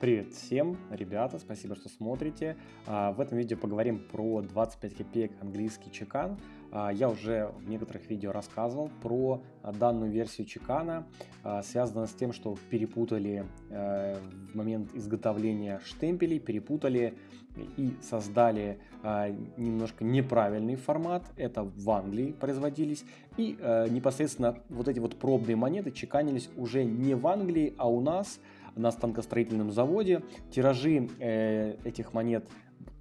Привет всем, ребята, спасибо, что смотрите. А, в этом видео поговорим про 25 копеек английский чекан. А, я уже в некоторых видео рассказывал про данную версию чекана. А, связано с тем, что перепутали э, в момент изготовления штемпелей, перепутали и создали немножко неправильный формат. Это в Англии производились. И э, непосредственно вот эти вот пробные монеты чеканились уже не в Англии, а у нас – на станкостроительном заводе. Тиражи э, этих монет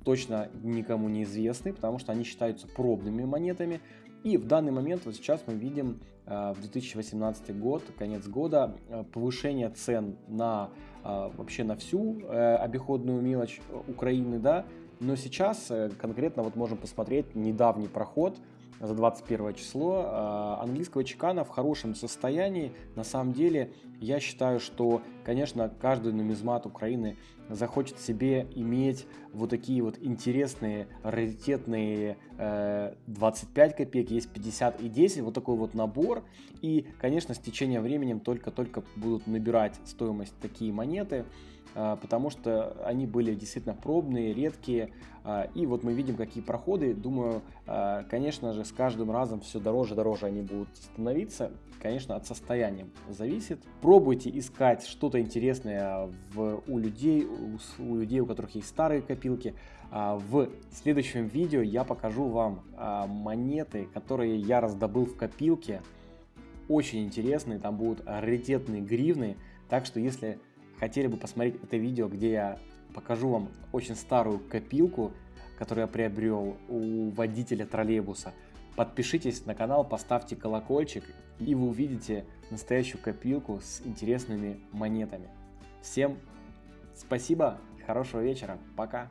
точно никому не известны, потому что они считаются пробными монетами. И в данный момент, вот сейчас мы видим э, в 2018 год, конец года, э, повышение цен на э, вообще на всю обиходную мелочь Украины, да, но сейчас конкретно вот можем посмотреть недавний проход за 21 число а, английского чекана в хорошем состоянии. На самом деле, я считаю, что, конечно, каждый нумизмат Украины захочет себе иметь вот такие вот интересные, раритетные 25 э, копеек, есть 50 и 10, вот такой вот набор. И, конечно, с течением времени только-только будут набирать стоимость такие монеты. А, потому что они были действительно пробные, редкие. А, и вот мы видим, какие проходы. Думаю, а, конечно же, с каждым разом все дороже и дороже они будут становиться. Конечно, от состояния зависит. Пробуйте искать что-то интересное в, у людей, у, у людей, у которых есть старые копилки. В следующем видео я покажу вам монеты, которые я раздобыл в копилке. Очень интересные, там будут раритетные гривны. Так что, если хотели бы посмотреть это видео, где я покажу вам очень старую копилку, которую я приобрел у водителя троллейбуса, подпишитесь на канал, поставьте колокольчик, и вы увидите настоящую копилку с интересными монетами. Всем спасибо, хорошего вечера, пока!